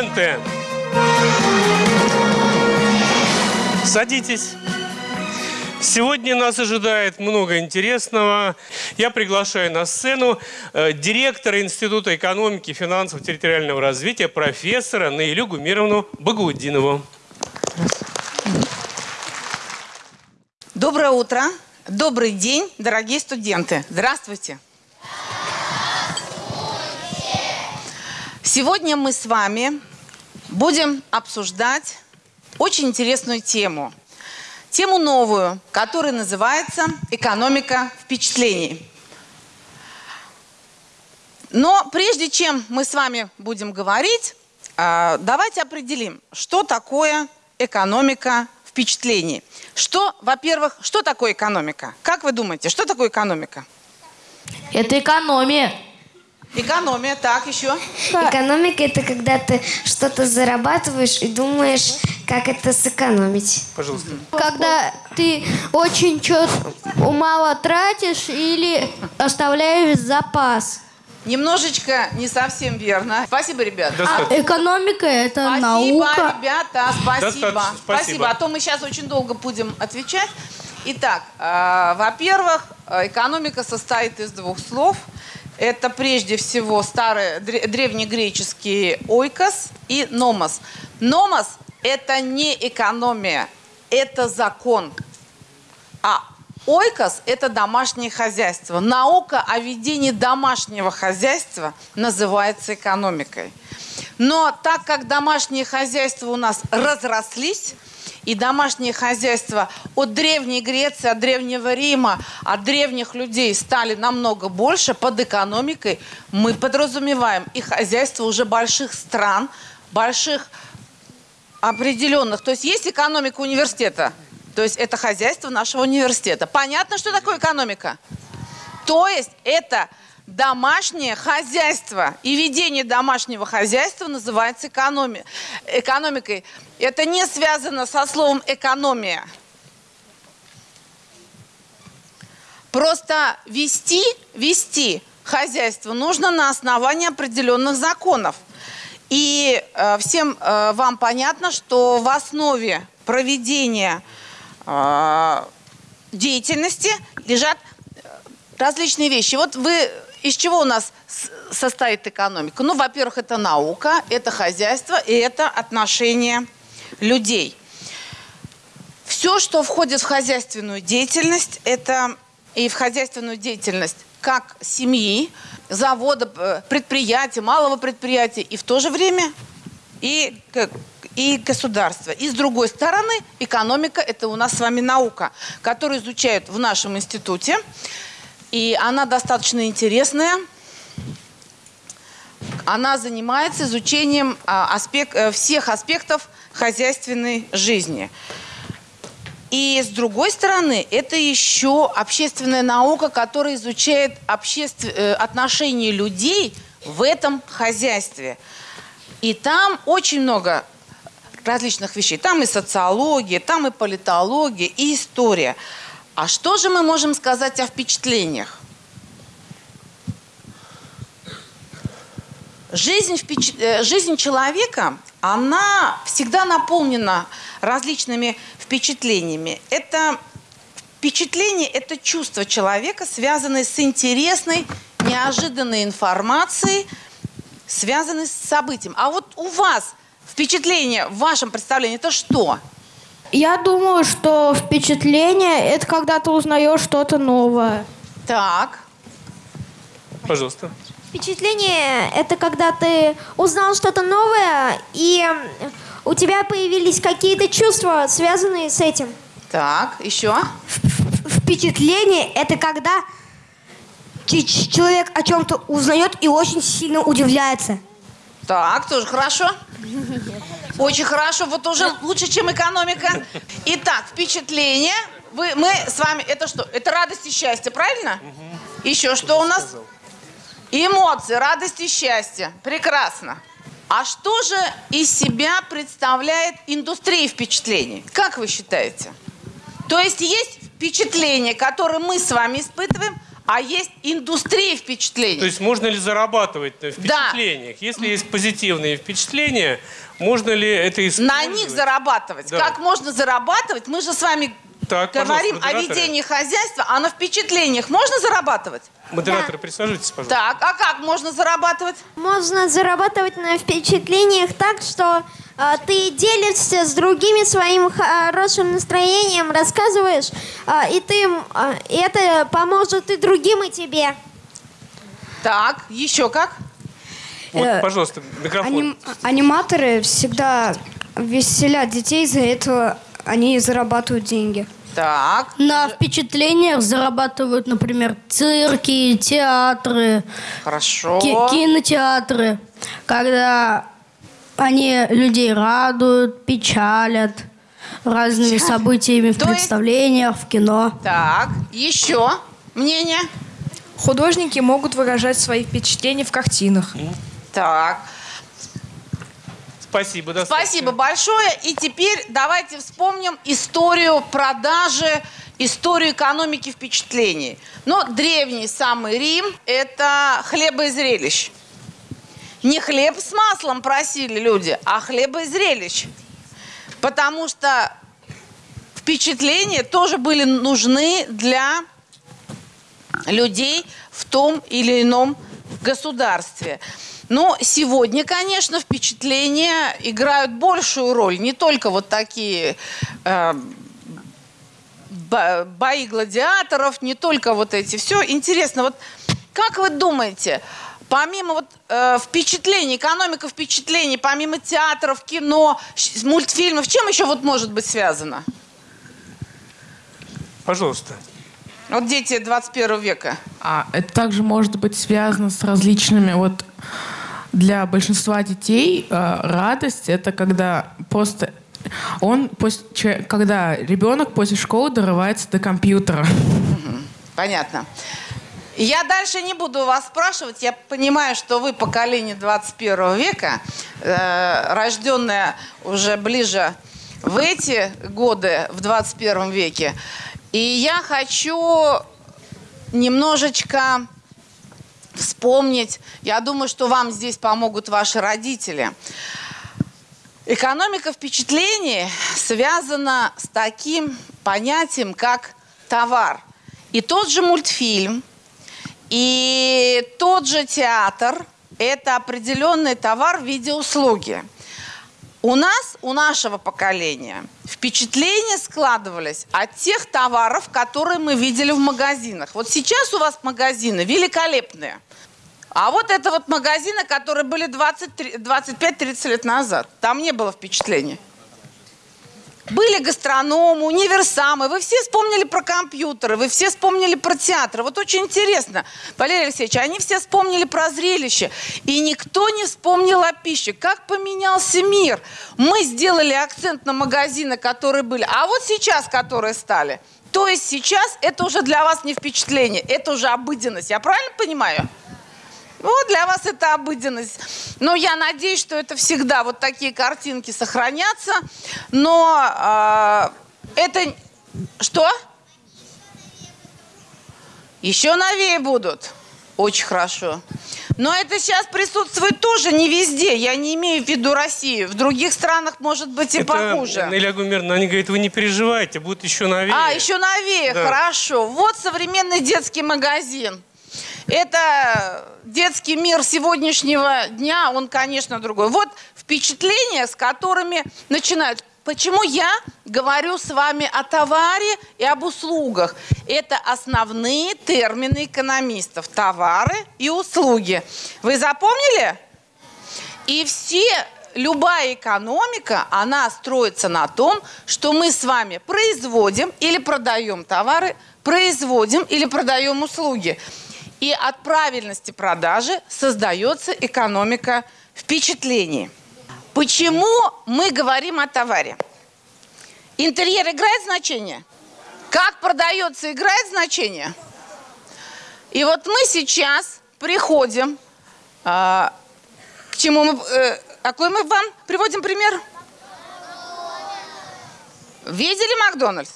Здравствуйте, студенты! Садитесь. Сегодня нас ожидает много интересного. Я приглашаю на сцену э, директора Института экономики, финансов, территориального развития, профессора Наилю Гумировну Багаудинову. Доброе утро, добрый день, дорогие студенты. Здравствуйте. Сегодня мы с вами будем обсуждать очень интересную тему. Тему новую, которая называется «Экономика впечатлений». Но прежде чем мы с вами будем говорить, а, давайте определим, что такое экономика впечатлений. Что, во-первых, что такое экономика? Как вы думаете, что такое экономика? Это экономия. Экономия, так, еще? Экономика это когда ты что-то зарабатываешь и думаешь, как это сэкономить. Пожалуйста. Когда ты очень чё мало тратишь или оставляешь запас. Немножечко не совсем верно. Спасибо, ребят. Достаточно. Экономика это Спасибо, наука. ребята, спасибо. Достаточно, спасибо. А то мы сейчас очень долго будем отвечать. Итак, э, во-первых, экономика состоит из двух слов. Это прежде всего старый дре- древнегреческий ойкос и номос. Номос – это не экономия, это закон. А ойкос – это домашнее хозяйство. Наука о ведении домашнего хозяйства называется экономикой. Но так как домашние хозяйства у нас разрослись, и домашние хозяйства от Древней Греции, от Древнего Рима, от древних людей стали намного больше, под экономикой мы подразумеваем и хозяйства уже больших стран, больших определенных. То есть есть экономика университета, то есть это хозяйство нашего университета. Понятно, что такое экономика? То есть это домашнее хозяйство. И ведение домашнего хозяйства называется экономи- экономикой. Это не связано со словом экономия. Просто вести, вести хозяйство нужно на основании определенных законов. И э, всем э, вам понятно, что в основе проведения э, деятельности лежат э, различные вещи. Вот вы из чего у нас состоит экономика? Ну, во-первых, это наука, это хозяйство и это отношения людей. Все, что входит в хозяйственную деятельность, это и в хозяйственную деятельность как семьи, завода, предприятия, малого предприятия, и в то же время и, и государство. И с другой стороны, экономика – это у нас с вами наука, которую изучают в нашем институте. И она достаточно интересная. Она занимается изучением а, аспек- э, всех аспектов хозяйственной жизни. И с другой стороны, это еще общественная наука, которая изучает обществ- э, отношения людей в этом хозяйстве. И там очень много различных вещей. Там и социология, там и политология, и история. А что же мы можем сказать о впечатлениях? Жизнь, э, жизнь человека, она всегда наполнена различными впечатлениями. Это впечатление – это чувство человека, связанное с интересной, неожиданной информацией, связанной с событием. А вот у вас впечатление в вашем представлении – это что? Я думаю, что впечатление это когда ты узнаешь что-то новое. Так, Пожалуйста. Впечатление – это когда ты узнал что-то новое, и у тебя появились какие-то чувства, связанные с этим. так, еще. Впечатление – это когда человек о чем-то узнает и очень сильно удивляется. Так, тоже хорошо. Очень хорошо, вот уже лучше, чем экономика. Итак, впечатление. Вы, мы с вами, это что? Это радость и счастье, правильно? Еще что у нас? Эмоции, радость и счастье. Прекрасно. А что же из себя представляет индустрия впечатлений? Как вы считаете? То есть есть впечатления, которые мы с вами испытываем, а есть индустрия впечатлений. То есть можно ли зарабатывать на впечатлениях? Если есть позитивные впечатления, можно ли это использовать? На них зарабатывать. Да. Как можно зарабатывать? Мы же с вами Так, говорим о ведении хозяйства, а на впечатлениях можно зарабатывать? Модераторы, присаживайтесь, пожалуйста. Так, а как можно зарабатывать? Можно зарабатывать на впечатлениях так, что э, ты делишься с другими своим хорошим настроением, рассказываешь, э, и ты э, это поможет и другим, и тебе. Так, еще как? Вот, Э, пожалуйста, микрофон. Аним- аниматоры всегда веселят детей, из-за этого они зарабатывают деньги. Так, На впечатлениях зарабатывают, например, цирки, театры, хорошо. ки- кинотеатры, когда они людей радуют, печалят разными событиями в То есть- представлениях, в кино. Так, еще мнение? Художники могут выражать свои впечатления в картинах. Так, Спасибо, достаточно. спасибо большое. И теперь давайте вспомним историю продажи, историю экономики впечатлений. Но древний самый Рим – это хлеба. Не хлеб с маслом просили люди, а хлеба. Потому что впечатления тоже были нужны для людей в том или ином государстве. Но сегодня, конечно, впечатления играют большую роль. Не только вот такие э, бо- бои гладиаторов, не только вот эти. Все интересно. Вот как вы думаете, помимо вот э, впечатлений, экономика впечатлений, помимо театров, кино, мультфильмов, чем еще вот может быть связано? Пожалуйста. Вот дети 21 века. А это также может быть связано с различными вот для большинства детей э, радость это когда просто он после, когда ребенок после школы дорывается до компьютера. Понятно. Я дальше не буду вас спрашивать. Я понимаю, что вы поколение 21 века, э, рожденное уже ближе в эти годы, в 21 веке. И я хочу немножечко вспомнить. Я думаю, что вам здесь помогут ваши родители. Экономика впечатлений связана с таким понятием, как товар. И тот же мультфильм, и тот же театр – это определенный товар в виде услуги. У нас, у нашего поколения, впечатления складывались от тех товаров, которые мы видели в магазинах. Вот сейчас у вас магазины великолепные. А вот это вот магазины, которые были 20 25-30 лет назад. Там не было впечатлений. Были гастрономы, универсамы. Вы все вспомнили про компьютеры, вы все вспомнили про театр. Вот очень интересно, Валерий Алексеевич, они все вспомнили про зрелище. И никто не вспомнил о пище. Как поменялся мир. Мы сделали акцент на магазины, которые были. А вот сейчас, которые стали. То есть сейчас это уже для вас не впечатление, это уже обыденность. Я правильно понимаю? Вот для вас это обыденность. Но я надеюсь, что это всегда вот такие картинки сохранятся. Но а, это... Что? Еще новее будут. Очень хорошо. Но это сейчас присутствует тоже не везде. Я не имею в виду Россию. В других странах может быть и Это, похуже. Илья Гумеровна, они говорят, вы не переживайте, будут еще новее. А, еще новее, Да. хорошо. Вот современный детский магазин. Это детский мир сегодняшнего дня, он, конечно, другой. Вот впечатления, с которыми начинают. Почему я говорю с вами о товаре и об услугах? Это основные термины экономистов. Товары и услуги. Вы запомнили? И все, любая экономика, она строится на том, что мы с вами производим или продаем товары, производим или продаем услуги. И от правильности продажи создается экономика впечатлений. Почему мы говорим о товаре? Интерьер играет значение? Как продается, играет значение? И вот мы сейчас приходим а, к чему мы... э, какой мы вам приводим пример? Видели Макдональдс?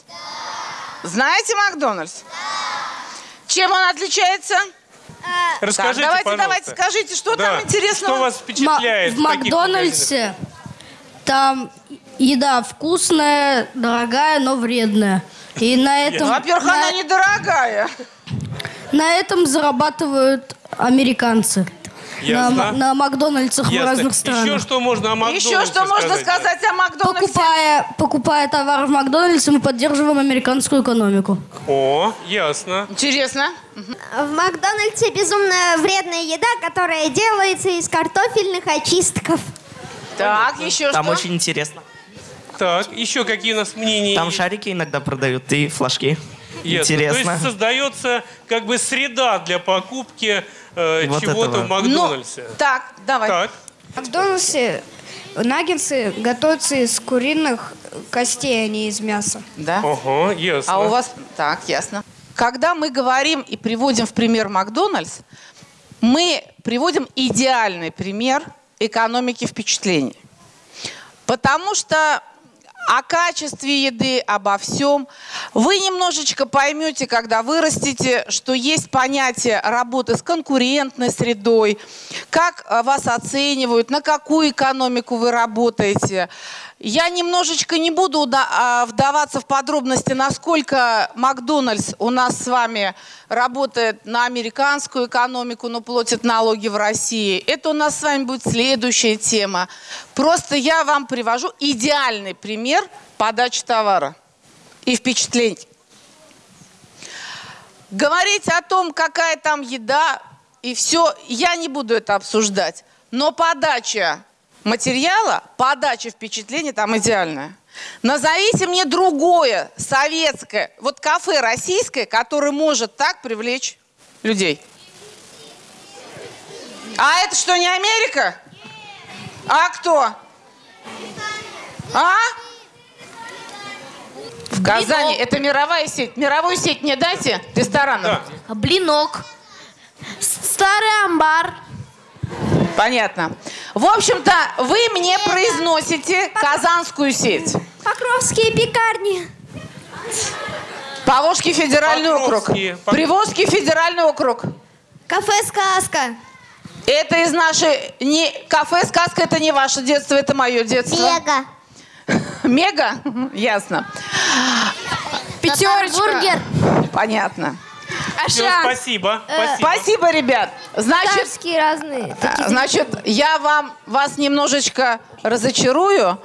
Знаете Макдональдс? Чем он отличается? Расскажите, так, давайте, пожалуйста. давайте, скажите, что Да. там интересного? Что вас впечатляет? в в? Макдональдсе там еда вкусная, дорогая, но вредная. И на этом, Во-первых, на, она недорогая. на этом зарабатывают американцы. На, Ясно. на Макдональдсах в Ясно. разных странах. Еще что можно о Макдональдсе Еще что можно сказать о Макдональдсе? Покупая, покупая товар в Макдональдсе, мы поддерживаем американскую экономику. О, ясно. Интересно. В Макдональдсе безумно вредная еда, которая делается из картофельных очистков. Так, еще Там что? очень интересно. Так, еще какие у нас мнения? Там шарики иногда продают и флажки. Ясно. То Интересно. есть создается как бы среда для покупки э, Вот чего-то этого. в Макдональдсе. Ну, так, давай. Так, В Макдональдсе наггетсы готовятся из куриных костей, а не из мяса. Да. ага, ясно. А у вас... Так, ясно. Когда мы говорим и приводим в пример Макдональдс, мы приводим идеальный пример экономики впечатлений. Потому что о качестве еды, обо всем. Вы немножечко поймете, когда вырастете, что есть понятие работы с конкурентной средой, как э, вас оценивают, на какую экономику вы работаете. Я немножечко не буду а, вдаваться в подробности, насколько Макдональдс у нас с вами работает на американскую экономику, но платит налоги в России. Это у нас с вами будет следующая тема. Просто я вам привожу идеальный пример подачи товара и впечатлений. Говорить о том, какая там еда и все, я не буду это обсуждать. Но подача материала, подача впечатлений там идеальная. Назовите мне другое советское, вот кафе российское, которое может так привлечь людей. А это что, не Америка? А кто? А? В Казани. Это мировая сеть. Мировую сеть мне дайте ресторанов. Да. Блинок. Старый амбар. Понятно. В общем-то, вы мне произносите казанскую сеть. Покровские пекарни. Поволжский федеральный округ. Покровские. Пок- Приволжский федеральный округ. Кафе «Сказка». Это из нашей... Не, кафе «Сказка» это не ваше детство, это мое детство. Мега. Мега? Ясно. Пятерочка. Бургер. Понятно. Всё, Аша. спасибо. спасибо. Спасибо, ребят. Значит, Царские разные. А, Значит, я вам, вас немножечко разочарую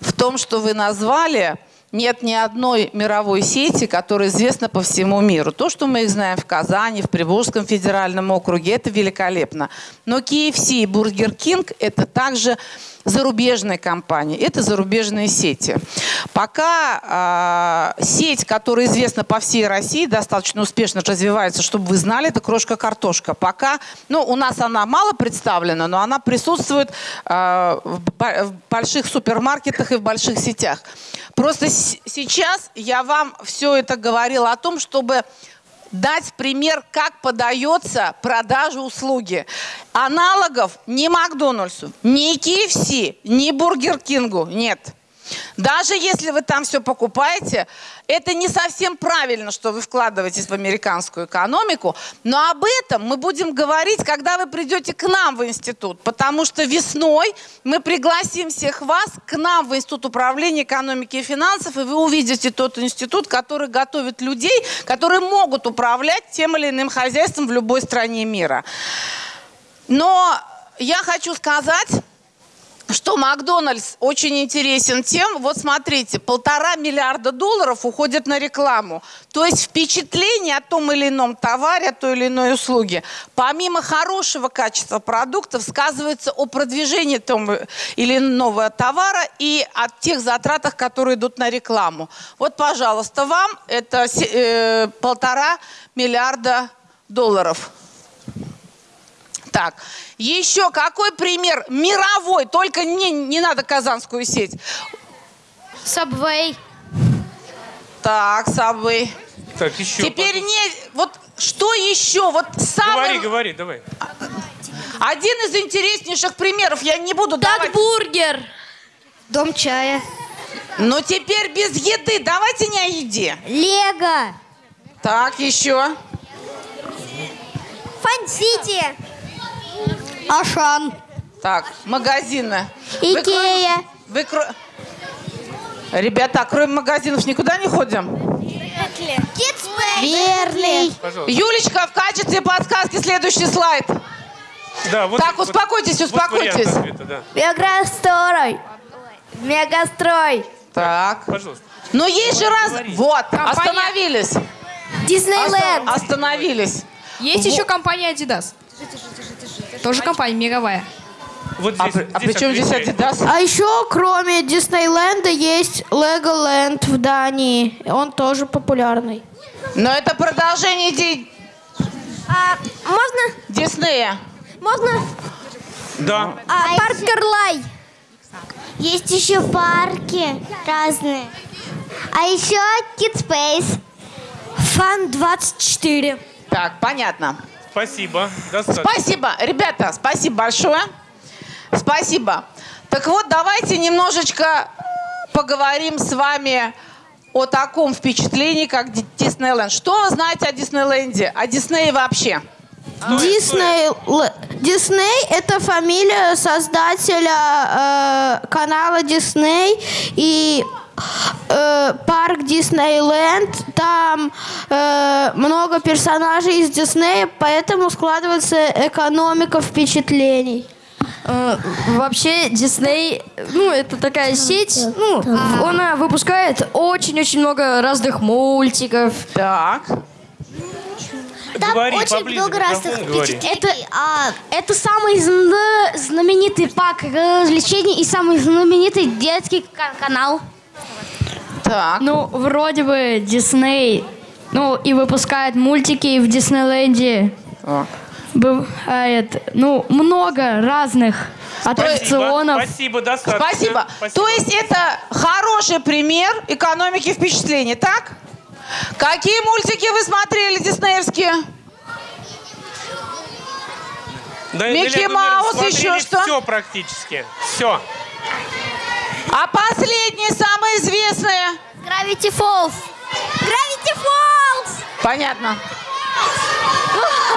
в том, что вы назвали. Нет ни одной мировой сети, которая известна по всему миру. То, что мы их знаем в Казани, в Приволжском федеральном округе, это великолепно. Но KFC и Burger King – это также зарубежные компании, это зарубежные сети. Пока а, сеть, которая известна по всей России, достаточно успешно развивается, чтобы вы знали, это крошка-картошка. Пока, ну, у нас она мало представлена, но она присутствует а, в, в больших супермаркетах и в больших сетях. Просто сейчас я вам все это говорила о том, чтобы дать пример, как подается продажа услуги. Аналогов ни Макдональдсу, ни KFC, ни Бургер Кингу нет. Даже если вы там все покупаете, это не совсем правильно, что вы вкладываетесь в американскую экономику, но об этом мы будем говорить, когда вы придете к нам в институт, потому что весной мы пригласим всех вас к нам в Институт управления экономики и финансов, и вы увидите тот институт, который готовит людей, которые могут управлять тем или иным хозяйством в любой стране мира. Но я хочу сказать, что Макдональдс очень интересен тем, вот смотрите, полтора миллиарда долларов уходит на рекламу. То есть впечатление о том или ином товаре, о той или иной услуге, помимо хорошего качества продуктов, сказывается о продвижении того или иного товара и о тех затратах, которые идут на рекламу. Вот, пожалуйста, вам это э, полтора миллиарда долларов. Так, еще какой пример мировой, только не, не надо казанскую сеть. Subway. Так, Subway. Так, еще. Теперь не, вот что еще, вот самый, Говори, говори, давай. один из интереснейших примеров, я не буду давать. Бургер. Дом чая. Но теперь без еды, давайте не о еде. Лего. Так, еще. Fun City. Ашан. Так, магазины. Вы Икея. Вы кро- Ребята, кроме магазинов никуда не ходим? Верли. Юлечка, в качестве подсказки следующий слайд. Да, вот, Так, вот- успокойтесь, вот успокойтесь. ответа, да. Мегастрой. Мегастрой. Так. Пожалуйста. Ну есть же раз... Вот, остановились. Диснейленд. Оста- Остановились. Есть еще компания Adidas. Тоже компания мировая. Вот А, здесь, при- а здесь при чем здесь. Adidas? А еще, кроме Диснейленда, есть Леголенд в Дании. Он тоже популярный. Но это продолжение идей А, можно? Диснея. Можно? Да. А, парк Карлай. Есть еще парки разные. А еще Kidspace. Фан 24. Так, понятно. Спасибо. Достаточно. Спасибо, ребята, спасибо большое. Спасибо. Так вот, давайте немножечко поговорим с вами о таком впечатлении, как Ди- Диснейленд. Что вы знаете о Диснейленде, о Диснее вообще? Дисней, Л- Дисней это фамилия создателя э, канала Дисней и э, парк Диснейленд. Там э, много персонажей из Диснея, поэтому складывается экономика впечатлений. Э, Вообще Дисней, ну это такая сеть, ну она выпускает очень-очень много разных мультиков. Так. Там Говори очень поближе много разных впечатлений. Это, а, это самый зна- знаменитый парк развлечений и самый знаменитый детский ка- канал. Так. Ну, вроде бы Дисней, ну, и выпускает мультики в Диснейленде. Бывает, ну, много разных аттракционов. Спасибо, достаточно. Спасибо. То есть это хороший пример экономики впечатлений, так? Какие мультики вы смотрели диснеевские? Да, Микки Неля Маус, еще что? Все практически. Все. А последние, самые известные? Gravity Falls. Gravity Falls. Понятно.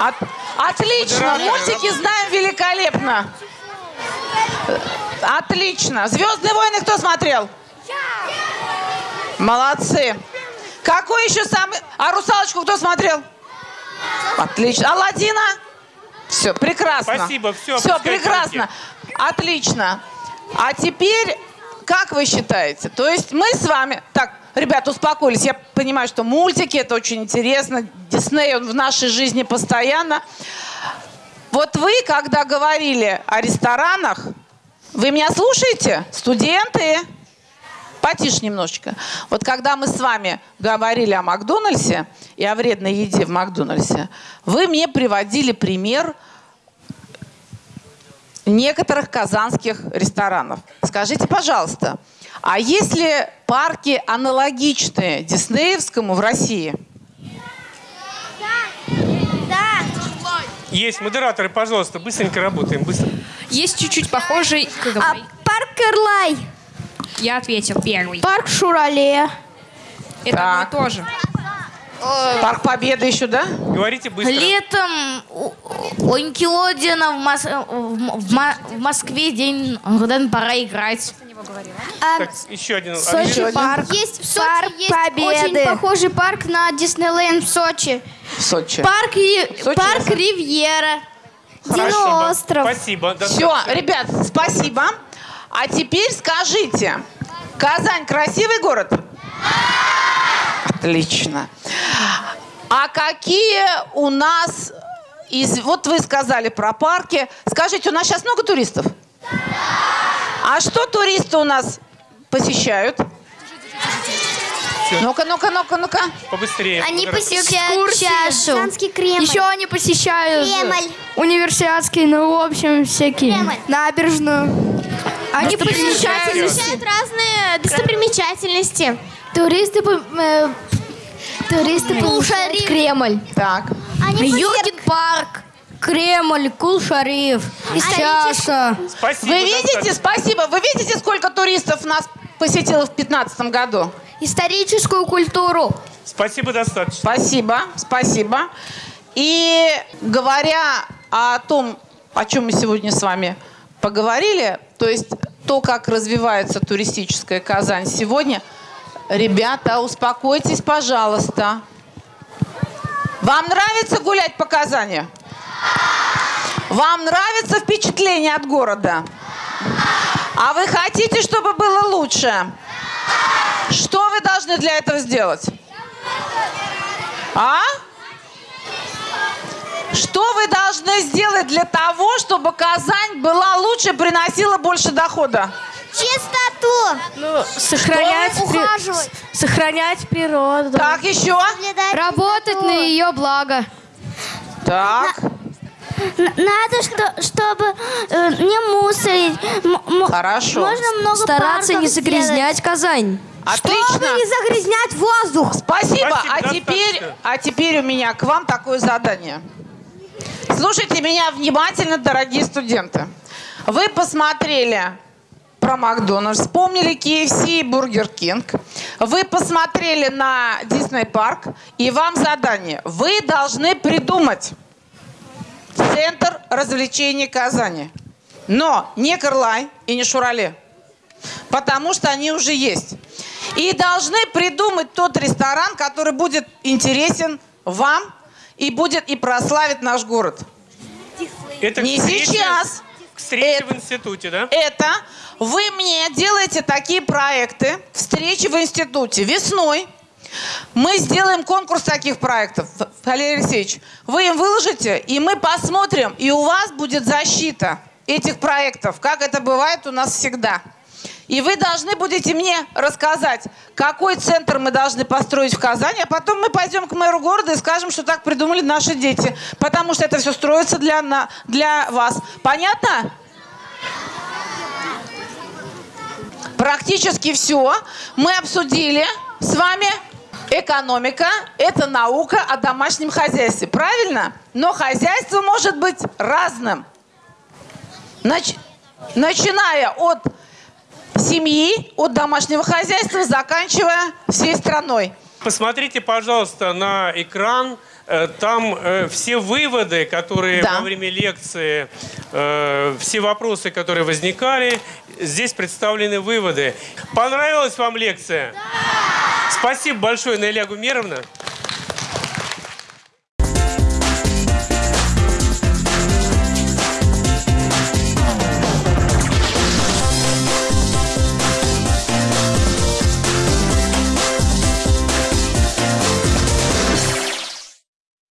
От- отлично. Мультики знаем великолепно. Отлично. Звездные войны кто смотрел? Молодцы. Какой еще самый... А русалочку кто смотрел? Отлично. Аладдина? Все, прекрасно. Спасибо, Все, опускайте прекрасно. Отлично. А теперь, как вы считаете? То есть мы с вами... Так, ребята, успокоились. Я понимаю, что мультики, это очень интересно. Дисней, он в нашей жизни постоянно. Вот вы, когда говорили о ресторанах, вы меня слушаете? Студенты? Потише немножечко. Вот когда мы с вами говорили о Макдональдсе и о вредной еде в Макдональдсе, вы мне приводили пример некоторых казанских ресторанов. Скажите, пожалуйста, а есть ли парки аналогичные Диснеевскому в России? Есть модераторы, пожалуйста, быстренько работаем, быстро. Есть чуть-чуть похожий. А, парк Карлай. Я ответил первый. Парк Шурале. Это Так. одно и то же. Парк Победы еще, да? Говорите быстро. Летом у, у в, Мос- в в Мо- в Москве день, когда пора играть. Так, еще один. Еще один. Парк. Есть в Парк Сочи есть Победы. очень похожий парк на Диснейленд в Сочи. В Сочи. Парк, Ри- Сочи парк это- Ривьера. Диноостров. Спасибо. Все, ребят, спасибо. А теперь скажите, Казань красивый город? Отлично. А какие у нас из... Вот вы сказали про парки. Скажите, у нас сейчас много туристов? А что туристы у нас посещают? Ну-ка, ну-ка, ну-ка, ну-ка. Побыстрее. Они посещают чашу. Кремль. Еще они посещают Кремль. университетские, ну, в общем, всякие. Кремль. Набережную. Они посещают... Посещают разные достопримечательности. Туристы, по- э, туристы посещают Кремль. Так. Они Юркин парк. Кремль, Кул-Шариф, Чаша. Спасибо. Вы видите, спасибо, вы видите, сколько туристов нас посетило в 2015 году? Историческую культуру. Спасибо достаточно. Спасибо, спасибо. И говоря о том, о чем мы сегодня с вами поговорили, то есть то, как развивается туристическая Казань сегодня, ребята, успокойтесь, пожалуйста. Вам нравится гулять по Казани? Вам нравится впечатление от города? А вы хотите, чтобы было лучше? Что вы должны для этого сделать? А? Что вы должны сделать для того, чтобы Казань была лучше, приносила больше дохода? Чистоту. Ну, сохранять, при- сохранять природу. Так, еще. Работать на ее благо. Так. Надо, что, чтобы э, не мусорить. М- Хорошо. Можно много Стараться не загрязнять Казань. Отлично. Чтобы не загрязнять воздух. Спасибо. Спасибо, а, теперь, а теперь у меня к вам такое задание. Слушайте меня внимательно, дорогие студенты. Вы посмотрели про Макдональдс, вспомнили KFC и Бургер Кинг. Вы посмотрели на Дисней парк, и вам задание. Вы должны придумать центр развлечений Казани. Но не Кырлай и не Шурале. Потому что они уже есть. И должны придумать тот ресторан, который будет интересен вам и будет и прославит наш город. Это Не к встрече- сейчас. К встрече в институте, да? Это вы мне делаете такие проекты, встречи в институте весной. Мы сделаем конкурс таких проектов, Валерий Алексеевич. Вы им выложите, и мы посмотрим, и у вас будет защита этих проектов, как это бывает у нас всегда. И вы должны будете мне рассказать, какой центр мы должны построить в Казани, а потом мы пойдем к мэру города и скажем, что так придумали наши дети. Потому что это все строится для, на- для вас. Понятно? Практически все мы обсудили с вами. Экономика – это наука о домашнем хозяйстве, правильно? Но хозяйство может быть разным. Нач- начиная от семьи, от домашнего хозяйства, заканчивая всей страной. Посмотрите, пожалуйста, на экран. Э, Там э, все выводы, которые Да. во время лекции, э, все вопросы, которые возникали, здесь представлены выводы. Понравилась вам лекция? Да! Спасибо большое, Наиля Гумеровна.